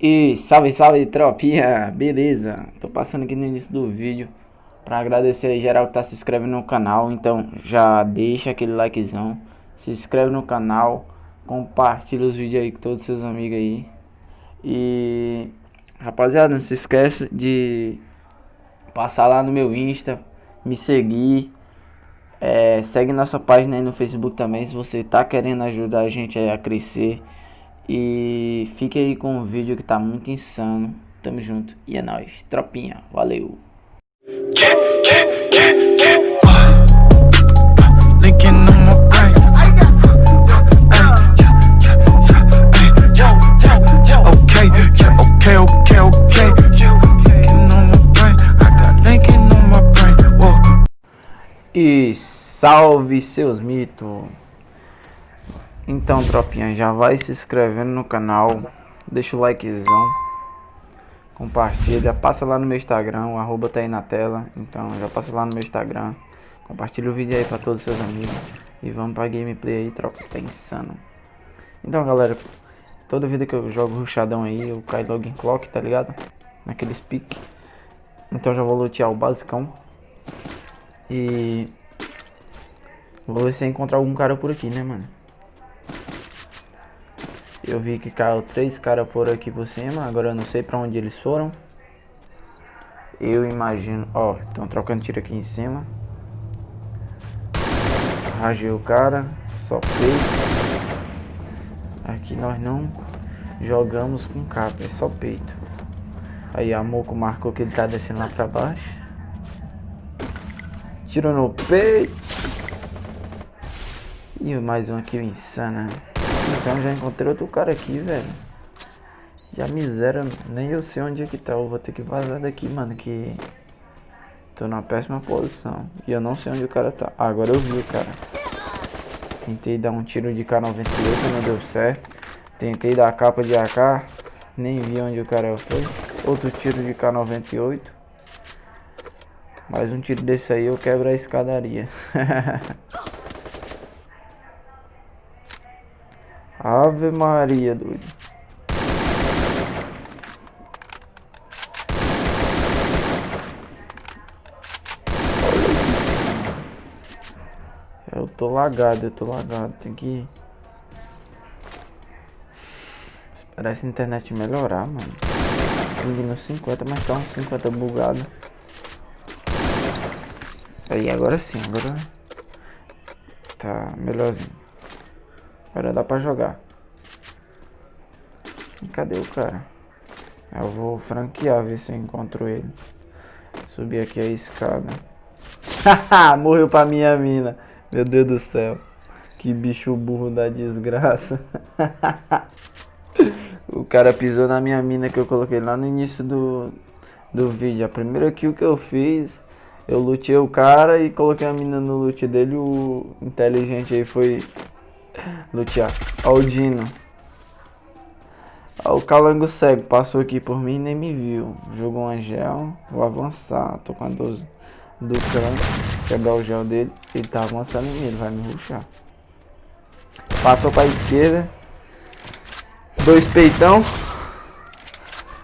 E salve, salve tropinha, beleza? Tô passando aqui no início do vídeo Pra agradecer aí geral que tá se inscrevendo no canal. Então já deixa aquele likezão Se inscreve no canal Compartilha os vídeos aí com todos os seus amigos aí. E rapaziada, não se esqueça de Passar lá no meu Insta Me seguir. É, Segue nossa página aí no Facebook também Se você tá querendo ajudar a gente a crescer e fique aí com o vídeo que tá muito insano. Tamo junto e é nóis. Tropinha, valeu. E salve seus mitos. Então, tropinha, já vai se inscrevendo no canal, deixa o likezão, compartilha, passa lá no meu Instagram, o arroba tá aí na tela, então já passa lá no meu Instagram, compartilha o vídeo aí pra todos os seus amigos e vamos pra gameplay aí, tropa, tá insano. Então, galera, toda vida que eu jogo ruxadão aí, eu caio logo em clock, tá ligado? Naqueles pique. Então já vou lutear o basicão. E... Vou ver se encontrar algum cara por aqui, né, mano? Eu vi que caiu três caras por aqui por cima. Agora eu não sei pra onde eles foram. Eu imagino... Ó, estão trocando tiro aqui em cima. Rajei o cara. Só peito. Aqui nós não jogamos com capa. É só peito. Aí a Moco marcou que ele tá descendo lá pra baixo. Tiro no peito. E mais um aqui insano. Então já encontrei outro cara aqui, velho. Já miséria, nem eu sei onde é que tá. Eu vou ter que vazar daqui, mano, que... Tô numa péssima posição. E eu não sei onde o cara tá. Ah, agora eu vi o cara. Tentei dar um tiro de K98, não deu certo. Tentei dar a capa de AK. Nem vi onde o cara foi. Outro tiro de K98. Mais um tiro desse aí eu quebro a escadaria. Ave Maria, doido. Eu tô lagado, eu tô lagado. Tem que esperar essa internet melhorar, mano. Ping no 50, mas tá uns 50 bugado. Aí, agora sim, agora tá melhorzinho. Agora dá pra jogar. Cadê o cara? Eu vou franquear, ver se eu encontro ele. Subir aqui a escada. Morreu pra minha mina. Meu Deus do céu. Que bicho burro da desgraça. o cara pisou na minha mina que eu coloquei lá no início do, do vídeo. A primeira kill que eu fiz, eu lutei o cara e coloquei a mina no loot dele. O inteligente aí foi Lutear. Ó o Dino. Ó o calango cego. Passou aqui por mim e nem me viu. Jogou um gel. Vou avançar. Tô com a 12 do canto. Quebrar o gel dele. Ele tá avançando em mim. Ele vai me ruxar. Passou pra esquerda. Dois peitão.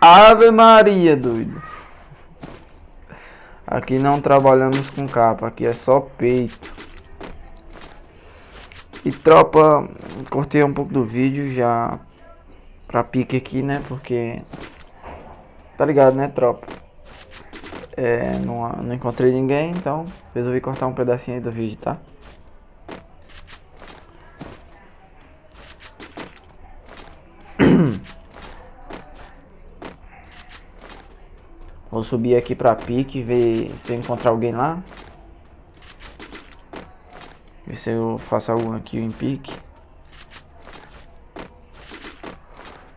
Ave Maria, doido. Aqui não trabalhamos com capa. Aqui é só peito. E tropa, cortei um pouco do vídeo já pra pique aqui, né? Porque, tá ligado, né, tropa? É, não, não encontrei ninguém, então resolvi cortar um pedacinho aí do vídeo, tá? Vou subir aqui pra pique, ver se eu encontrar alguém lá. Ver se eu faço algum aqui em pique.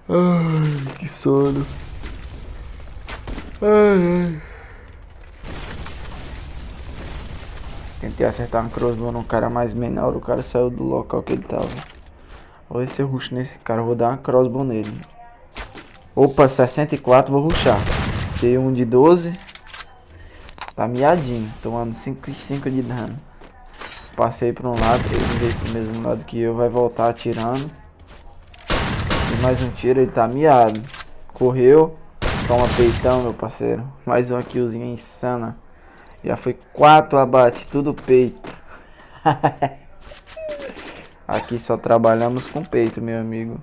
Ai, que sono. Ai, ai. Tentei acertar um crossbow no cara mais menor, o cara saiu do local que ele tava. Vou ver se eu ruxo nesse cara, vou dar uma crossbow nele. Opa, 64, vou ruxar. Dei um de 12. Tá miadinho, tomando 5 e 5 de dano. Passei para um lado, ele veio pro mesmo lado que eu, vai voltar atirando. E mais um tiro, ele tá miado. Correu. Toma peitão, meu parceiro. Mais uma killzinha insana. Já foi quatro abate, tudo peito. Aqui só trabalhamos com peito, meu amigo.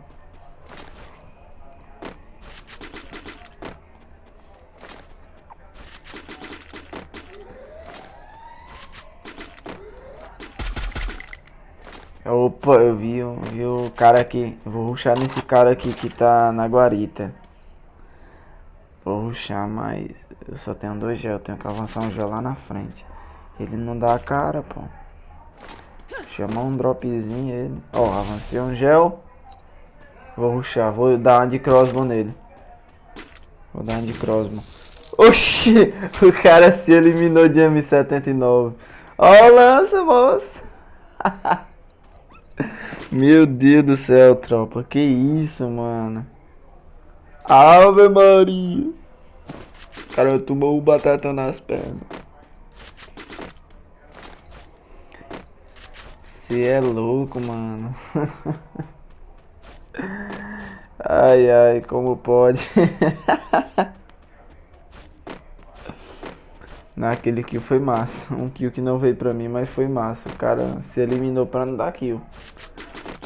Opa, eu vi, eu vi o cara aqui. Vou ruxar nesse cara aqui que tá na guarita. Vou ruxar, mas eu só tenho dois gel. Tenho que avançar um gel lá na frente. Ele não dá a cara, pô. Chamar um dropzinho ele. Ó, avancei um gel. Vou ruxar. Vou dar uma de crossbow nele. Vou dar uma de crossbow. Oxi! O cara se eliminou de M79. Ó, lança, moço! Meu Deus do céu, tropa. Que isso, mano. Ave Maria. Cara, tomou o batata nas pernas. Você é louco, mano. ai, ai, como pode? Naquele kill foi massa. Um kill que não veio pra mim, mas foi massa. O cara se eliminou pra não dar kill.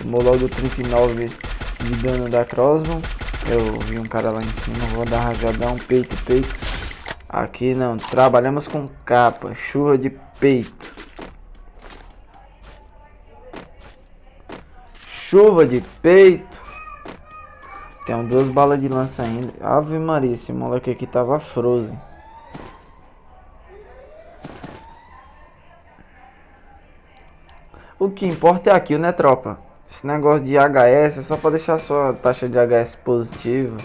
Tomou logo 39 de dano da crossbow. Eu vi um cara lá em cima, vou dar rajadão, peito, peito. Aqui não, trabalhamos com capa, chuva de peito. Chuva de peito. Tem duas balas de lança ainda. Ave Maria, esse moleque aqui tava frozen. O que importa é aquilo, né, tropa? Esse negócio de HS é só pra deixar sua taxa de HS positiva.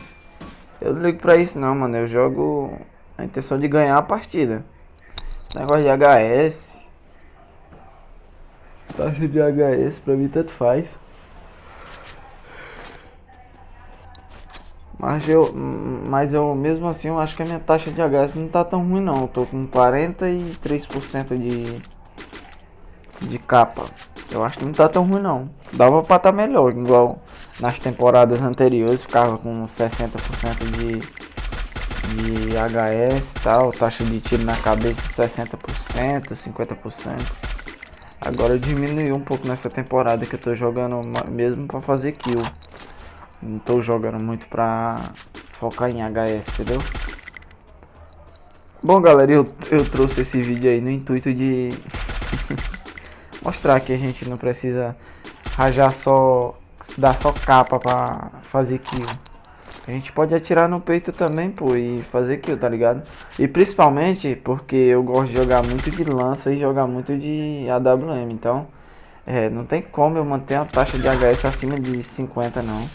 Eu não ligo pra isso não, mano. Eu jogo a intenção de ganhar a partida. Esse negócio de HS... Taxa de HS pra mim tanto faz. Mas eu, mas eu mesmo assim eu acho que a minha taxa de HS não tá tão ruim não. Eu tô com 43% de de capa. Eu acho que não tá tão ruim não. Dava pra tá melhor, igual nas temporadas anteriores, ficava com 60% de, de HS e tal, taxa de tiro na cabeça 60%, 50%. Agora diminuiu um pouco nessa temporada que eu tô jogando mesmo pra fazer kill. Não tô jogando muito pra focar em HS, entendeu? Bom galera, eu, eu trouxe esse vídeo aí no intuito de mostrar que a gente não precisa rajar só, dar só capa pra fazer kill. A gente pode atirar no peito também, pô, e fazer kill, tá ligado? E principalmente porque eu gosto de jogar muito de lança e jogar muito de AWM, então... É, não tem como eu manter a taxa de HS acima de 50 não.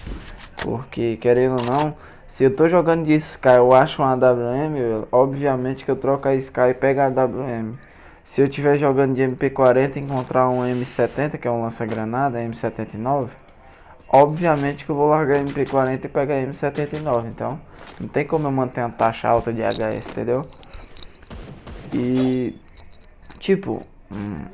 Porque, querendo ou não, se eu tô jogando de Sky eu acho um AWM, obviamente que eu troco a Sky e pego a AWM. Se eu estiver jogando de MP40 e encontrar um M70, que é um lança-granada, M79, obviamente que eu vou largar MP40 e pegar M79, então não tem como eu manter uma taxa alta de HS, entendeu? E, tipo, hum,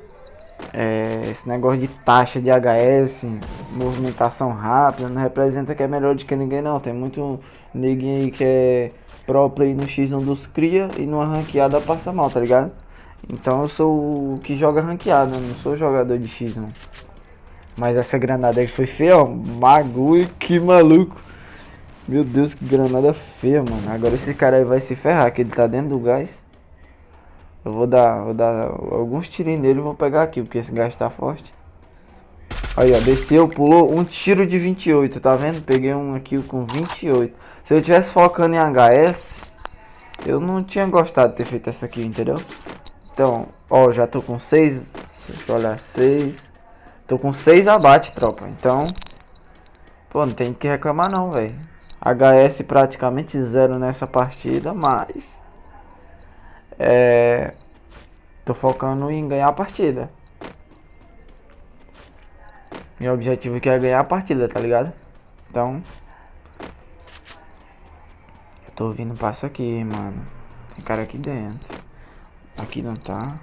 é, esse negócio de taxa de HS, movimentação rápida, não representa que é melhor do que ninguém não, tem muito ninguém aí que é pro play no X1 dos cria e numa ranqueada passa mal, tá ligado? Então eu sou o que joga ranqueado, não sou jogador de X não. Mas essa granada aí foi feia, ó. Bagulho, que maluco. Meu Deus, que granada feia, mano. Agora esse cara aí vai se ferrar, que ele tá dentro do gás. Eu vou dar, vou dar alguns tirinhos nele e vou pegar aqui, porque esse gás tá forte. Aí, ó, desceu, pulou um tiro de 28, tá vendo? Peguei um aqui com 28. Se eu tivesse focando em HS, eu não tinha gostado de ter feito essa aqui, entendeu? Então, ó, já tô com 6. Deixa eu olhar, 6. Tô com 6 abate, tropa. Então, pô, não tem que reclamar não, velho. HS praticamente zero nessa partida, mas... É... Tô focando em ganhar a partida. Meu objetivo aqui é ganhar a partida, tá ligado? Então... Eu tô ouvindo passo aqui, mano. Tem cara aqui dentro. Aqui não tá.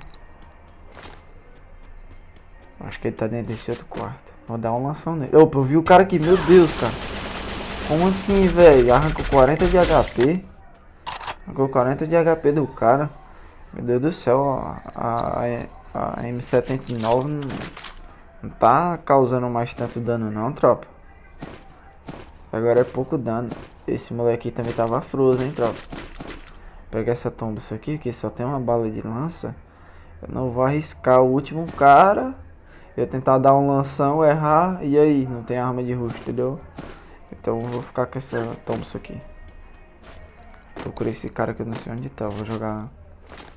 Acho que ele tá dentro desse outro quarto. Vou dar um lanção nele. Opa, eu vi o cara aqui. Meu Deus, cara. Como assim, velho? Arrancou 40 de HP. Arrancou 40 de HP do cara. Meu Deus do céu, a, a, a M79 não, não tá causando mais tanto dano não, tropa. Agora é pouco dano. Esse moleque também tava frozen, hein, tropa. Pegar essa isso aqui, que só tem uma bala de lança. Eu não vou arriscar o último cara. Eu tentar dar um lanção, errar, e aí? Não tem arma de rush, entendeu? Então eu vou ficar com essa isso aqui. Procurei esse cara que eu não sei onde tá. Vou jogar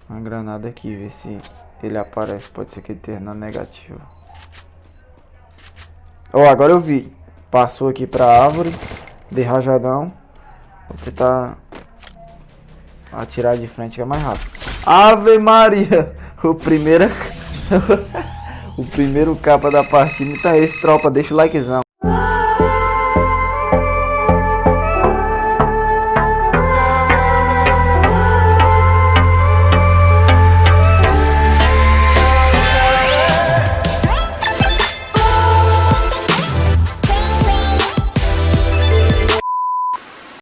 uma granada aqui, ver se ele aparece. Pode ser que ele tenha na negativa. Ó, oh, agora eu vi. Passou aqui pra árvore. De rajadão. Vou tentar atirar de frente é mais rápido. Ave Maria! O primeiro... o primeiro capa da partida. É esse, tropa. Deixa o likezão.